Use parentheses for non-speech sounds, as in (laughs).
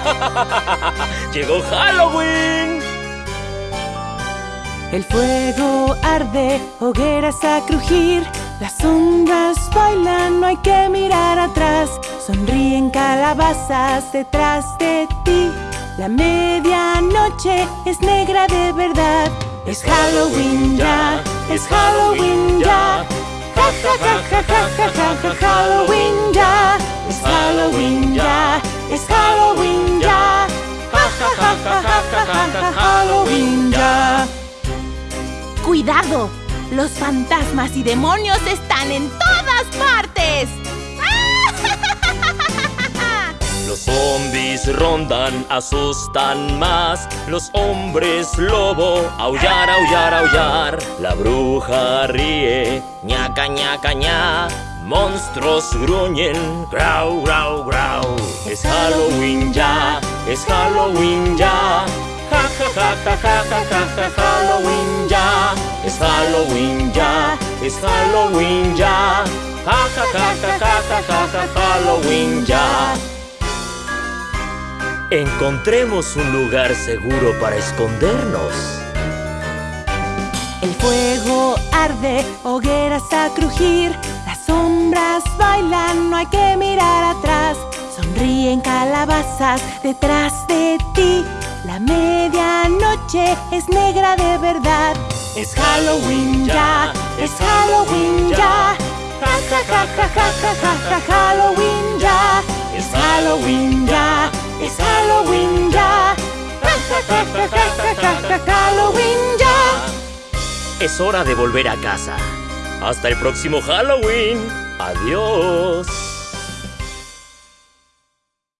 (laughs) ¡Llegó Halloween! El fuego arde, hogueras a crujir Las sombras bailan, no hay que mirar atrás. Sonríen calabazas detrás de ti. La medianoche es negra de verdad. Es Halloween ya, es Halloween ya. Ja ja ja ja ja ja ja Halloween ya Halloween ya ¡Cuidado! Los fantasmas y demonios están en todas partes. (laughs) Los zombies rondan, asustan más. Los hombres lobo, aullar, aullar, aullar. La bruja ríe, ñaca, ñaca, ña. Monstruos gruñen, grau, grau, grau. Es Halloween ya, es Halloween ya. Ja, ja, ja, ja, ja, ja, Halloween ya. Es Halloween ya, es Halloween ya. Ja, ja, ja, ja, ja, ja, ja, ja, Halloween ya. Encontremos un lugar seguro para escondernos. El fuego arde, hogueras a crujir Las sombras bailan, no hay que mirar atrás Sonríen calabazas detrás de ti es negra de verdad Es Halloween ya, es Halloween ya Ja ja ja ja ja ja ja ja Halloween ya Es Halloween ya, es Halloween ya ja ja ja ja ja ja ja Halloween ya Es hora de volver a casa. Hasta el próximo Halloween. Adiós.